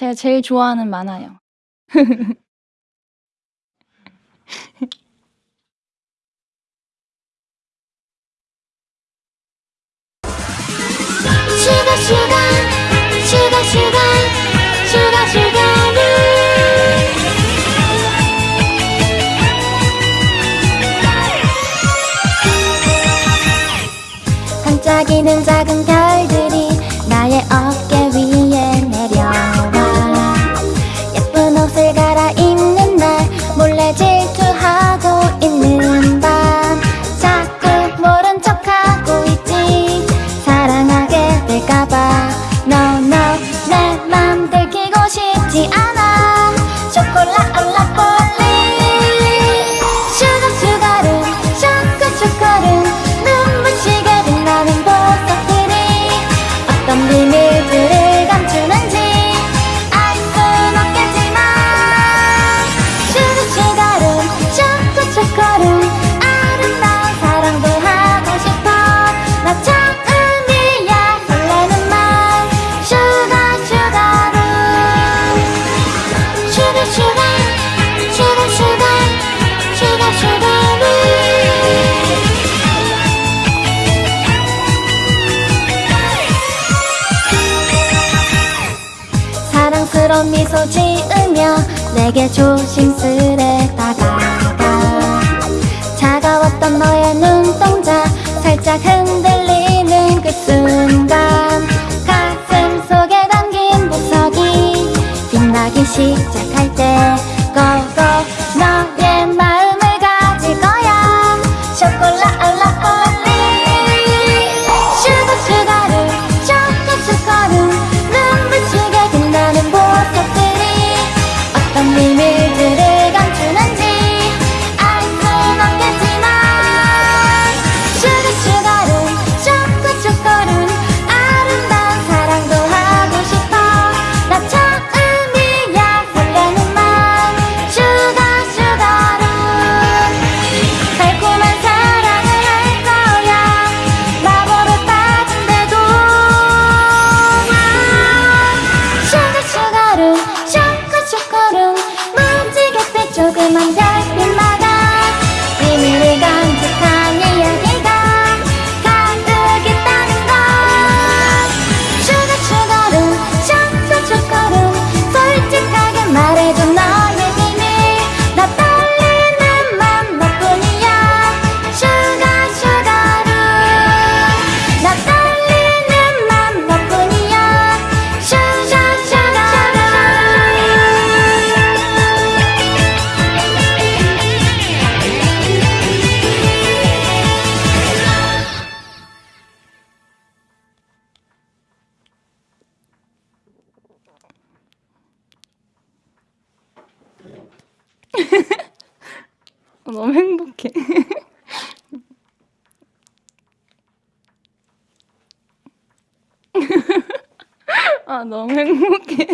제가 제일 좋아하는 만화요. 슈가 슈가 슈가 슈가 슈가 슈가루 반짝이는 작은 별들이 나의 어깨 그런 미소 지으며 내게 조심스레 다가가. 차가웠던 너의 눈동자 살짝 흔들리는 그 순간 가슴 속에 담긴 보석이 빛나기 시작할 때 나만 다 너무 행복해. 아, 너무 행복해.